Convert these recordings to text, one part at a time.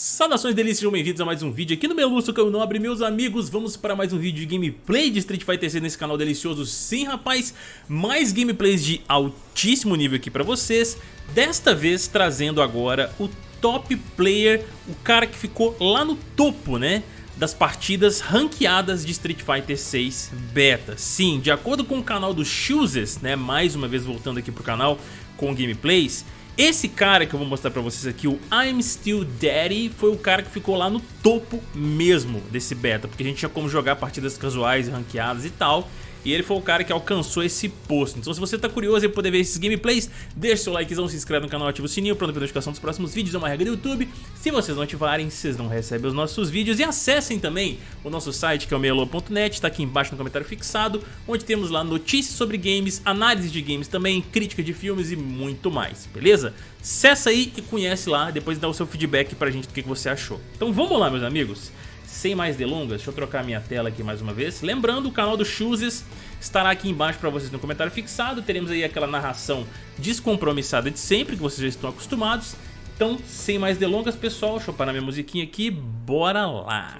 Saudações delícias, sejam bem-vindos a mais um vídeo aqui no que eu não abri meus amigos. Vamos para mais um vídeo de gameplay de Street Fighter 6 nesse canal delicioso. Sim rapaz, mais gameplays de altíssimo nível aqui pra vocês. Desta vez trazendo agora o top player, o cara que ficou lá no topo né das partidas ranqueadas de Street Fighter 6 Beta. Sim, de acordo com o canal do Chooses, né, mais uma vez voltando aqui pro canal com gameplays esse cara que eu vou mostrar pra vocês aqui, o I'm Still Daddy, foi o cara que ficou lá no topo mesmo desse beta, porque a gente tinha como jogar partidas casuais, ranqueadas e tal, e ele foi o cara que alcançou esse posto. Então se você tá curioso em poder ver esses gameplays, deixa seu likezão, se inscreve no canal, ativa o sininho não perder notificação dos próximos vídeos, é uma regra do YouTube. Se vocês não ativarem, vocês não recebem os nossos vídeos. E acessem também o nosso site que é o meialô.net, está aqui embaixo no comentário fixado, onde temos lá notícias sobre games, análise de games também, crítica de filmes e muito mais, beleza? Acesse aí e conhece lá, depois dá o seu feedback pra gente do que você achou. Então vamos lá meus amigos sem mais delongas, deixa eu trocar minha tela aqui mais uma vez. Lembrando, o canal do Chooses estará aqui embaixo para vocês no comentário fixado. Teremos aí aquela narração descompromissada de sempre, que vocês já estão acostumados. Então, sem mais delongas, pessoal, deixa eu parar minha musiquinha aqui, bora lá.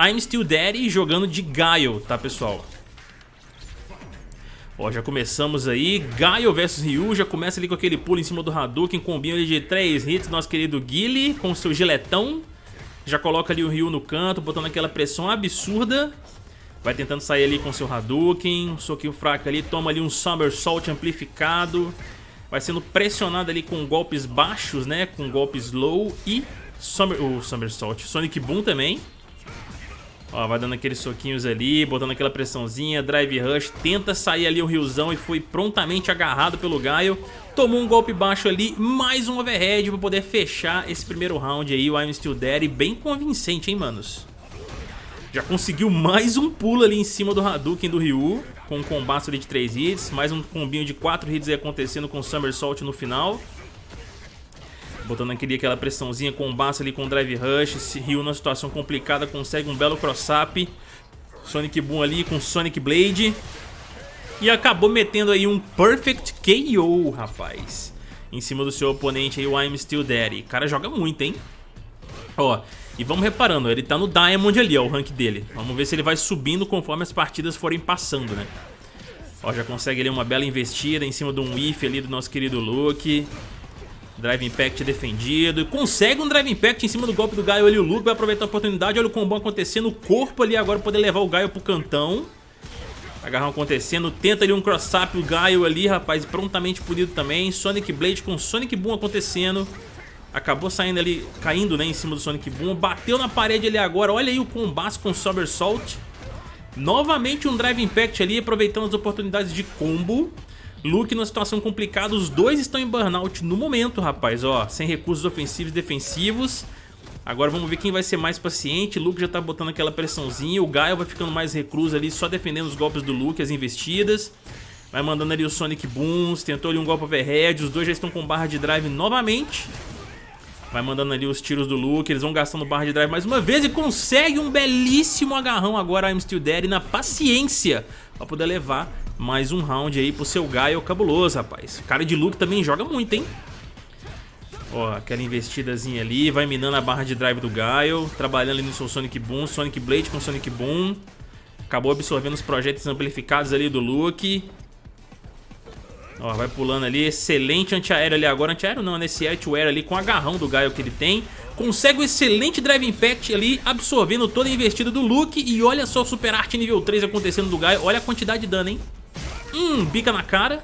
I'm Still Daddy jogando de Gaio, tá, pessoal? Ó, já começamos aí, Gaio vs Ryu, já começa ali com aquele pulo em cima do Hadouken, combinho ali de 3 hits, nosso querido Guile com seu giletão. Já coloca ali o Ryu no canto, botando aquela pressão absurda. Vai tentando sair ali com seu Hadouken, um soquinho fraco ali, toma ali um Somersault amplificado. Vai sendo pressionado ali com golpes baixos, né, com golpes low e Summer, o Somersault. Sonic Boom também. Ó, vai dando aqueles soquinhos ali, botando aquela pressãozinha, Drive Rush, tenta sair ali o Ryuzão e foi prontamente agarrado pelo Gaio. Tomou um golpe baixo ali, mais um overhead pra poder fechar esse primeiro round aí, o I'm Still Dead, bem convincente, hein, manos? Já conseguiu mais um pulo ali em cima do Hadouken do Ryu, com um combate ali de 3 hits, mais um combinho de 4 hits aí acontecendo com o Somersault no final. Botando aquele, aquela pressãozinha com o Basso ali com o Drive Rush. Esse Ryu numa situação complicada consegue um belo cross-up. Sonic Boom ali com Sonic Blade. E acabou metendo aí um Perfect KO, rapaz. Em cima do seu oponente aí, o I'm Still Daddy. O cara joga muito, hein? Ó, e vamos reparando, ele tá no Diamond ali, ó, o rank dele. Vamos ver se ele vai subindo conforme as partidas forem passando, né? Ó, já consegue ali uma bela investida em cima de um if ali do nosso querido Luke. Drive Impact defendido. Consegue um Drive Impact em cima do golpe do Gaio ali. O Luke vai aproveitar a oportunidade. Olha o combão acontecendo. O corpo ali agora poder levar o Gaio pro cantão. Agarrão acontecendo. Tenta ali um cross-up. O Gaio ali, rapaz. Prontamente punido também. Sonic Blade com Sonic Boom acontecendo. Acabou saindo ali, caindo né, em cima do Sonic Boom. Bateu na parede ali agora. Olha aí o combate com Somersault. Novamente um Drive Impact ali, aproveitando as oportunidades de combo. Luke numa situação complicada, os dois estão em burnout no momento, rapaz, ó, sem recursos ofensivos e defensivos. Agora vamos ver quem vai ser mais paciente, Luke já tá botando aquela pressãozinha, o Gaio vai ficando mais recluso ali, só defendendo os golpes do Luke, as investidas. Vai mandando ali o Sonic Booms, tentou ali um golpe overhead, os dois já estão com barra de drive novamente. Vai mandando ali os tiros do Luke, eles vão gastando barra de drive mais uma vez e consegue um belíssimo agarrão agora I'm Still Dead na paciência pra poder levar mais um round aí pro seu Gaio cabuloso, rapaz. Cara de Luke também joga muito, hein? Ó, aquela investidazinha ali, vai minando a barra de drive do Gaio, trabalhando ali no seu Sonic Boom, Sonic Blade com Sonic Boom. Acabou absorvendo os projetos amplificados ali do Luke. Ó, vai pulando ali, excelente antiaéreo ali agora, antiaéreo não, nesse né? air ali com agarrão do Gaio que ele tem. Consegue um excelente Drive Impact ali, absorvendo toda a investida do Luke. E olha só o Super Art nível 3 acontecendo do Gaio, olha a quantidade de dano, hein? Hum, bica na cara.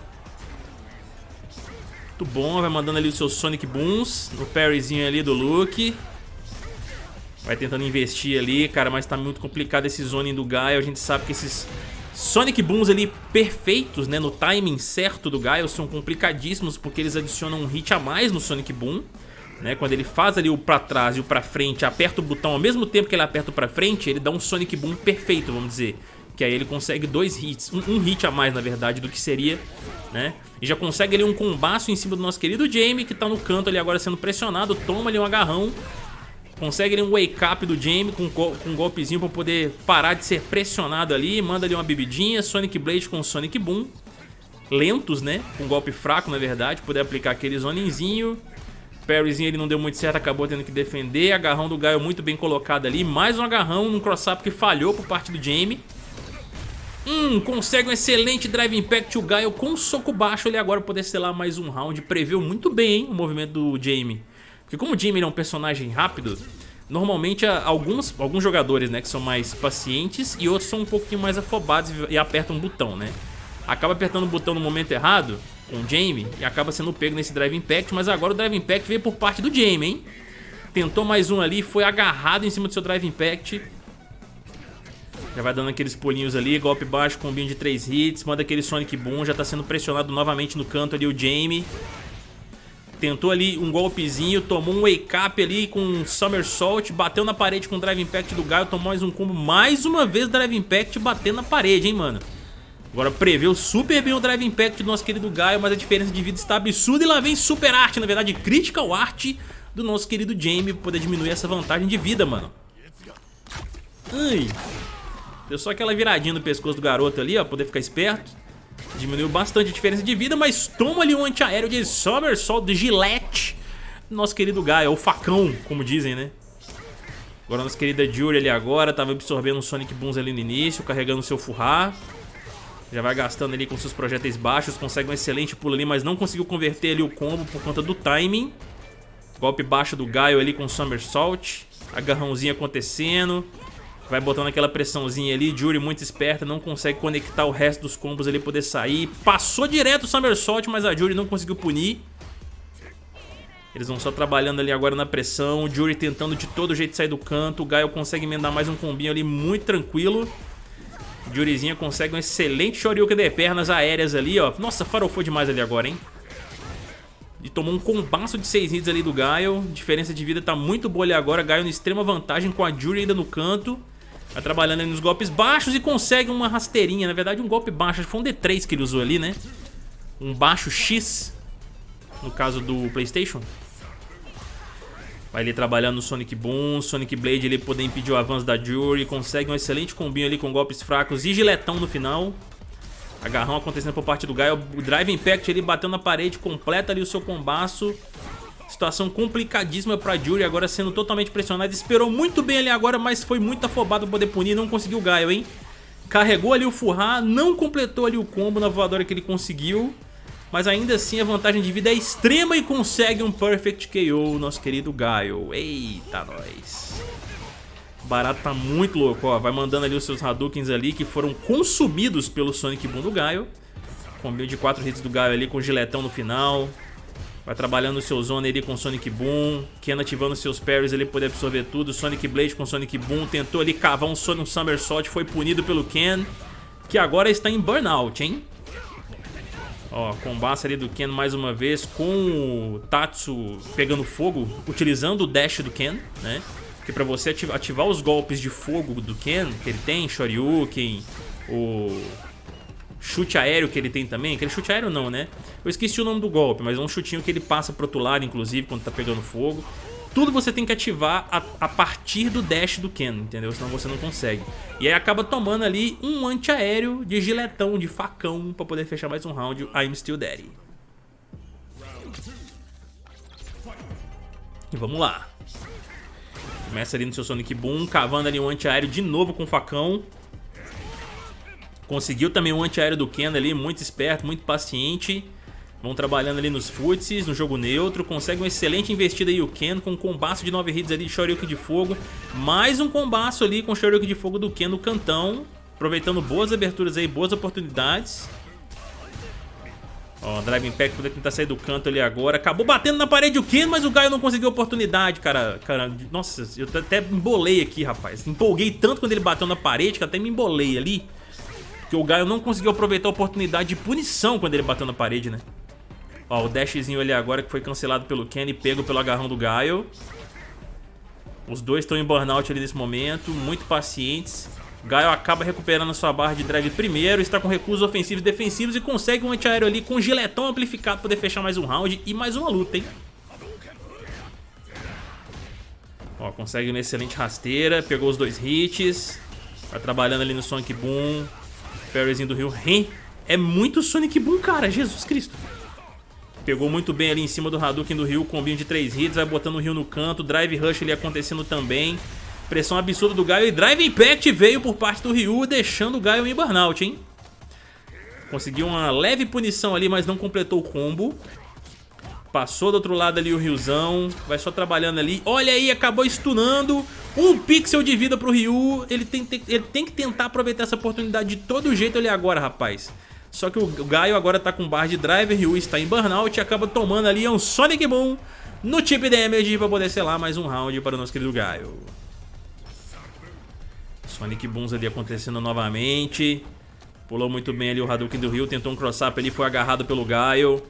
Muito bom, vai mandando ali o seu Sonic Booms no parryzinho ali do Luke. Vai tentando investir ali, cara, mas tá muito complicado esse zoning do Gaio. A gente sabe que esses Sonic Booms ali perfeitos, né, no timing certo do Gaio são complicadíssimos porque eles adicionam um hit a mais no Sonic Boom. Né, quando ele faz ali o pra trás e o pra frente, aperta o botão ao mesmo tempo que ele aperta o pra frente, ele dá um Sonic Boom perfeito, vamos dizer que aí ele consegue dois hits, um, um, hit a mais na verdade do que seria, né? E já consegue ali um combaço em cima do nosso querido Jamie que tá no canto ali agora sendo pressionado, toma ali um agarrão, consegue ali um wake up do Jamie com, com um golpezinho pra poder parar de ser pressionado ali, manda ali uma bebidinha, Sonic Blade com Sonic Boom, lentos né, com golpe fraco na verdade, poder aplicar aquele zonenzinho, Parryzinho ele não deu muito certo, acabou tendo que defender. Agarrão do Gaio muito bem colocado ali. Mais um agarrão num cross-up que falhou por parte do Jamie. Hum, consegue um excelente Drive Impact o Gaio com um soco baixo ele agora poder selar mais um round. Preveu muito bem hein, o movimento do Jamie. Porque como o Jamie é um personagem rápido, normalmente alguns, alguns jogadores né, que são mais pacientes e outros são um pouquinho mais afobados e apertam um botão, né? Acaba apertando o botão no momento errado com o Jamie e acaba sendo pego nesse Drive Impact, mas agora o Drive Impact veio por parte do Jamie, hein? Tentou mais um ali, foi agarrado em cima do seu Drive Impact. Já vai dando aqueles pulinhos ali, golpe baixo, combinho de 3 hits, manda aquele Sonic Boom, já tá sendo pressionado novamente no canto ali o Jamie. Tentou ali um golpezinho, tomou um wake up ali com um Somersault, bateu na parede com o Drive Impact do Gaio, tomou mais um combo, mais uma vez Drive Impact batendo na parede, hein, mano. Agora preveu super bem o Drive Impact do nosso querido Gaio, mas a diferença de vida está absurda e lá vem Super Art, na verdade Critical Art do nosso querido Jamie poder diminuir essa vantagem de vida, mano. Ai. Deu só aquela viradinha no pescoço do garoto ali, ó, poder ficar esperto. Diminuiu bastante a diferença de vida, mas toma ali um antiaéreo de Somersault de Gillette. Nosso querido Gaio, o facão, como dizem, né? Agora nossa querida Jury ali agora, tava absorvendo um Sonic Booms ali no início, carregando o seu Furrar. Já vai gastando ali com seus projéteis baixos, consegue um excelente pulo ali, mas não conseguiu converter ali o combo por conta do timing. Golpe baixo do Gaio ali com Somersault. Agarrãozinho acontecendo. Vai botando aquela pressãozinha ali. Jury muito esperta, não consegue conectar o resto dos combos ali poder sair. Passou direto o Somersault, mas a Jury não conseguiu punir. Eles vão só trabalhando ali agora na pressão. O Jury tentando de todo jeito sair do canto. O Gaio consegue emendar mais um combinho ali muito tranquilo. Jurizinha consegue um excelente Shoryuken de pernas aéreas ali, ó. Nossa, farofou demais ali agora, hein? E tomou um combaço de 6 hits ali do Gaio. Diferença de vida tá muito boa ali agora. Gaio em extrema vantagem com a Jury ainda no canto. Tá trabalhando ali nos golpes baixos e consegue uma rasteirinha. Na verdade, um golpe baixo. Foi um D3 que ele usou ali, né? Um baixo X. No caso do Playstation. Vai ali trabalhando no Sonic Boom, Sonic Blade ele poder impedir o avanço da Jury, consegue um excelente combinho ali com golpes fracos e giletão no final. Agarrão acontecendo por parte do Gaio, o Drive Impact ele batendo na parede, completa ali o seu combaço. Situação complicadíssima pra Jury, agora sendo totalmente pressionado. Esperou muito bem ali agora, mas foi muito afobado pra poder punir, não conseguiu o Gaio, hein? Carregou ali o Furrar, não completou ali o combo na voadora que ele conseguiu. Mas ainda assim a vantagem de vida é extrema e consegue um Perfect KO, nosso querido Gaio. Eita, nós. O barato tá muito louco, ó. Vai mandando ali os seus Hadoukens ali que foram consumidos pelo Sonic Boom do Gaio. Combinho de 4 hits do Gaio ali com giletão no final. Vai trabalhando o seu Zone ali com Sonic Boom. Ken ativando seus parries ali poder absorver tudo. Sonic Blade com Sonic Boom. Tentou ali cavar um Sonic Somersault. Foi punido pelo Ken. Que agora está em Burnout, hein? Ó, combate ali do Ken mais uma vez com o Tatsu pegando fogo, utilizando o dash do Ken, né? Porque pra você ativar os golpes de fogo do Ken, que ele tem, Shoryuken, o chute aéreo que ele tem também, aquele chute aéreo não, né? Eu esqueci o nome do golpe, mas é um chutinho que ele passa pro outro lado, inclusive, quando tá pegando fogo. Tudo você tem que ativar a, a, partir do dash do Ken, entendeu? Senão você não consegue. E aí acaba tomando ali um antiaéreo de giletão, de facão, pra poder fechar mais um round. I'm still daddy. E vamos lá. Começa ali no seu Sonic Boom, cavando ali um antiaéreo de novo com facão. Conseguiu também um antiaéreo do Ken ali, muito esperto, muito paciente. Vão trabalhando ali nos futsis, no jogo neutro. Consegue uma excelente investida aí o Ken com um combaço de 9 hits ali de Shoryuken de fogo. Mais um combaço ali com Shoryuken de fogo do Ken no cantão. Aproveitando boas aberturas aí, boas oportunidades. Ó, Drive Impact poder tentar sair do canto ali agora. Acabou batendo na parede o Ken, mas o Gaio não conseguiu oportunidade, cara. cara. Nossa, eu até embolei aqui, rapaz. Empolguei tanto quando ele bateu na parede que até me embolei ali. Porque o Gaio não conseguiu aproveitar a oportunidade de punição quando ele bateu na parede, né? Ó, o dashzinho ali agora que foi cancelado pelo Kenny, pego pelo agarrão do Gaio. Os dois estão em burnout ali nesse momento, muito pacientes. Gaio acaba recuperando sua barra de drive primeiro, está com recursos ofensivos e defensivos e consegue um antiaéreo ali com giletão amplificado para poder fechar mais um round e mais uma luta, hein? Ó, consegue uma excelente rasteira, pegou os dois hits. Vai trabalhando ali no Sonic Boom. Parryzinho do Rio. É muito Sonic Boom, cara, Jesus Cristo. Pegou muito bem ali em cima do Hadouken do Ryu, combinho de 3 hits, vai botando o Ryu no canto, Drive Rush ali acontecendo também. Pressão absurda do Gaio e Drive Impact veio por parte do Ryu, deixando o Gaio em burnout, hein? Conseguiu uma leve punição ali, mas não completou o combo. Passou do outro lado ali o Ryuzão, vai só trabalhando ali. Olha aí, acabou stunando. Um pixel de vida pro Ryu. Ele tem, tem, ele tem que tentar aproveitar essa oportunidade de todo jeito ali agora, rapaz. Só que o Gaio agora tá com barra de drive, Ryu está em burnout e acaba tomando ali um Sonic Boom no chip damage pra poder selar mais um round para o nosso querido Gaio. Sonic Booms ali acontecendo novamente. Pulou muito bem ali o Hadouken do Ryu, tentou um cross-up ali, foi agarrado pelo Gaio.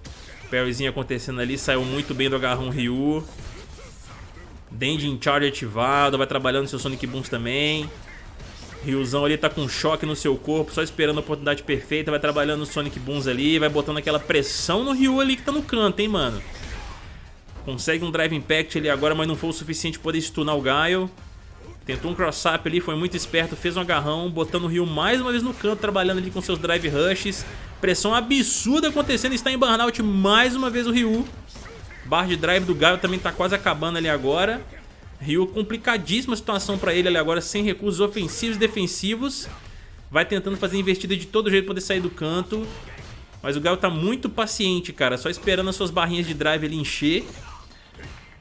Parryzinho acontecendo ali, saiu muito bem do agarrão Ryu. Dendin Charge ativado, vai trabalhando seu Sonic Booms também. Ryuzão ali tá com choque no seu corpo, só esperando a oportunidade perfeita, vai trabalhando o Sonic Booms ali, vai botando aquela pressão no Ryu ali que tá no canto, hein, mano. Consegue um Drive Impact ali agora, mas não foi o suficiente para poder stunar o Gaio. Tentou um cross-up ali, foi muito esperto, fez um agarrão, botando o Ryu mais uma vez no canto, trabalhando ali com seus Drive Rushes. Pressão absurda acontecendo, está em burnout mais uma vez o Ryu. Bar de drive do Gaio também tá quase acabando ali agora. Ryu, complicadíssima situação pra ele ali agora, sem recursos ofensivos e defensivos. Vai tentando fazer investida de todo jeito pra poder sair do canto. Mas o Gaio tá muito paciente, cara, só esperando as suas barrinhas de drive ele encher.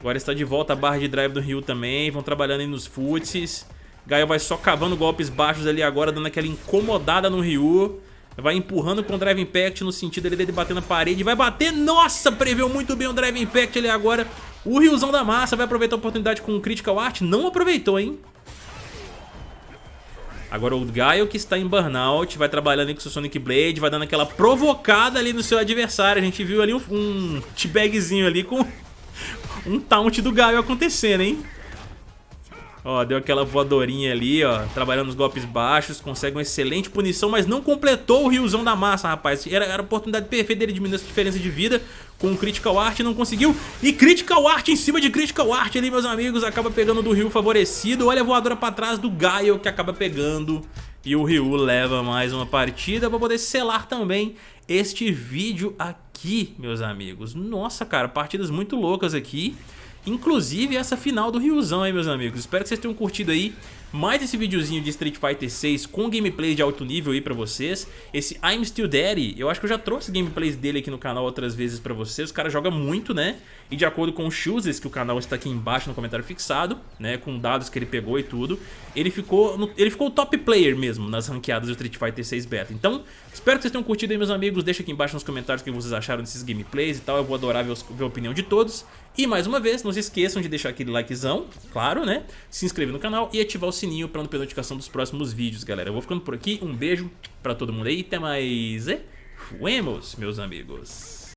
Agora está de volta a barra de drive do Ryu também. Vão trabalhando aí nos futses. Gaio vai só cavando golpes baixos ali agora, dando aquela incomodada no Ryu. Vai empurrando com o Drive Impact no sentido dele bater na parede. Vai bater. Nossa, preveu muito bem o Drive Impact ali agora. O Ryuzão da massa vai aproveitar a oportunidade com o Critical Art. Não aproveitou, hein? Agora o Gaio que está em Burnout, vai trabalhando aí com o seu Sonic Blade, vai dando aquela provocada ali no seu adversário. A gente viu ali um, um t-bagzinho ali com um taunt do Gaio acontecendo, hein? Ó, deu aquela voadorinha ali, ó, trabalhando nos golpes baixos, consegue uma excelente punição, mas não completou o riozão da massa, rapaz. Era, era a oportunidade perfeita dele diminuir essa diferença de vida com o Critical Art, não conseguiu. E Critical Art em cima de Critical Art ali, meus amigos, acaba pegando do Ryu favorecido. Olha a voadora pra trás do Gaio que acaba pegando. E o Ryu leva mais uma partida pra poder selar também este vídeo aqui, meus amigos. Nossa, cara, partidas muito loucas aqui. Inclusive essa final do Ryuzão aí, meus amigos. Espero que vocês tenham curtido aí mais esse videozinho de Street Fighter 6 com gameplay de alto nível aí pra vocês. Esse I'm Still Daddy, eu acho que eu já trouxe gameplays dele aqui no canal outras vezes pra vocês. O cara joga muito, né? E de acordo com os chooses, que o canal está aqui embaixo no comentário fixado, né? Com dados que ele pegou e tudo, ele ficou, no, ele ficou top player mesmo nas ranqueadas do Street Fighter 6 Beta. Então, espero que vocês tenham curtido aí, meus amigos. Deixa aqui embaixo nos comentários o que vocês acharam desses gameplays e tal. Eu vou adorar ver, ver a opinião de todos. E mais uma vez, não se esqueçam de deixar aquele likezão, claro, né? Se inscrever no canal e ativar o sininho para não perder notificação dos próximos vídeos, galera. Eu vou ficando por aqui, um beijo pra todo mundo aí, até mais fuemos, meus amigos.